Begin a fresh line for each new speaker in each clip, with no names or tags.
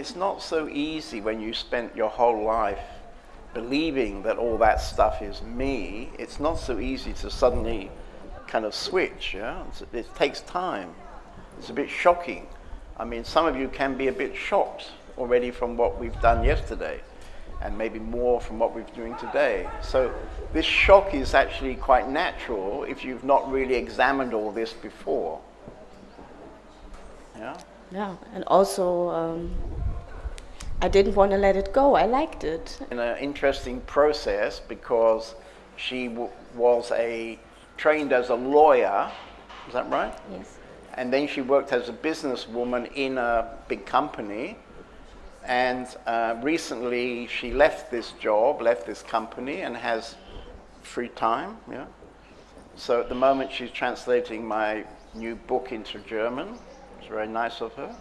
It's not so easy when you spent your whole life believing that all that stuff is me. It's not so easy to suddenly kind of switch. Yeah? It takes time. It's a bit shocking. I mean, some of you can be a bit shocked already from what we've done yesterday, and maybe more from what we're doing today. So this shock is actually quite natural if you've not really examined all this before. Yeah.
Yeah, and also um, I didn't want to let it go. I liked it.
In an interesting process because she was a trained as a lawyer. Is that right?
Yes.
And then she worked as a businesswoman in a big company. And uh, recently she left this job, left this company, and has free time. Yeah. So at the moment she's translating my new book into German It's very nice of her.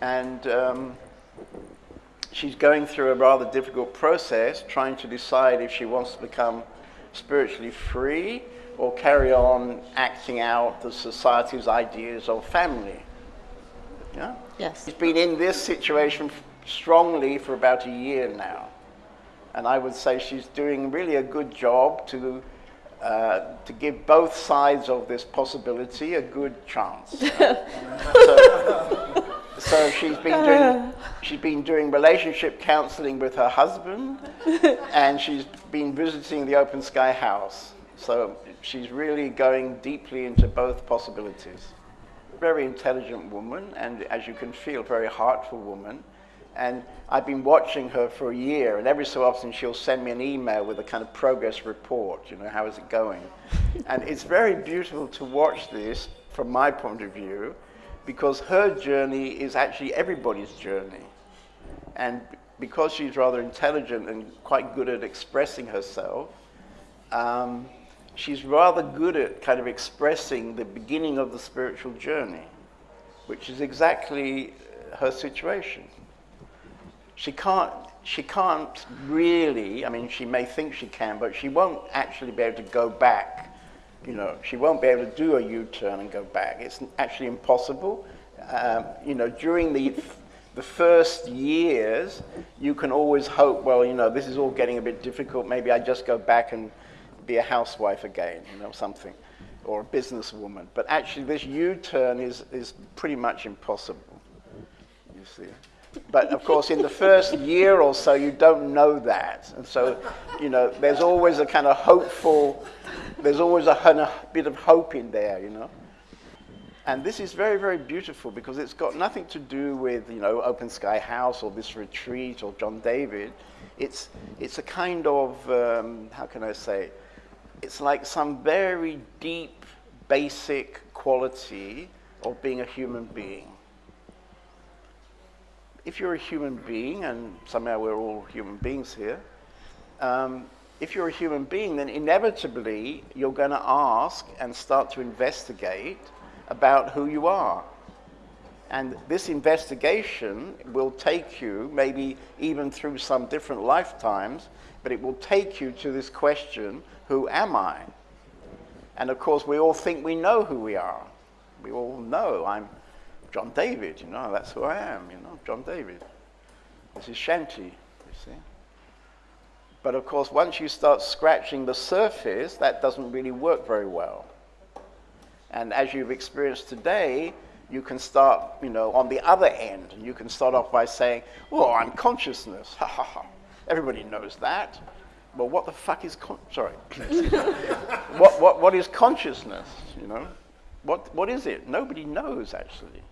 And um, she's going through a rather difficult process trying to decide if she wants to become spiritually free or carry on acting out the society's ideas of family. Yeah?
Yes.
She's been in this situation strongly for about a year now. And I would say she's doing really a good job to uh, to give both sides of this possibility a good chance. so, so, she's been doing she's been doing relationship counseling with her husband, and she's been visiting the Open Sky House. So she's really going deeply into both possibilities. Very intelligent woman, and as you can feel, very heartful woman. And I've been watching her for a year, and every so often she'll send me an email with a kind of progress report, you know, how is it going? and it's very beautiful to watch this from my point of view, because her journey is actually everybody's journey. And because she's rather intelligent and quite good at expressing herself, um, she's rather good at kind of expressing the beginning of the spiritual journey, which is exactly her situation she can't, she can't really, I mean, she may think she can, but she won't actually be able to go back. You know, she won't be able to do a U-turn and go back. It's actually impossible. Um, you know, during the, the first years, you can always hope, well, you know, this is all getting a bit difficult. Maybe I just go back and be a housewife again, you know, something, or a businesswoman. But actually, this U-turn is, is pretty much impossible, you see. But of course, in the first year or so, you don't know that. And so, you know, there's always a kind of hopeful, there's always a, of bit of hope in there, you know. And this is very, very beautiful because it's got nothing to do with, you know, Open Sky House or this retreat or John David. It's, it's a kind of, um, how can I say, it's like some very deep, basic quality of being a human being if you're a human being, and somehow we're all human beings here, um, if you're a human being, then inevitably you're going to ask and start to investigate about who you are. And this investigation will take you, maybe even through some different lifetimes, but it will take you to this question who am I? And of course, we all think we know who we are. We all know I'm John David, you know, that's who I am, you know, John David. This is Shanti, you see. But of course, once you start scratching the surface, that doesn't really work very well. And as you've experienced today, you can start, you know, on the other end. And you can start off by saying, well, I'm consciousness. Ha ha ha. Everybody knows that. Well, what the fuck is con- sorry? what, what, what is consciousness, you know? What, what is it? Nobody knows, actually.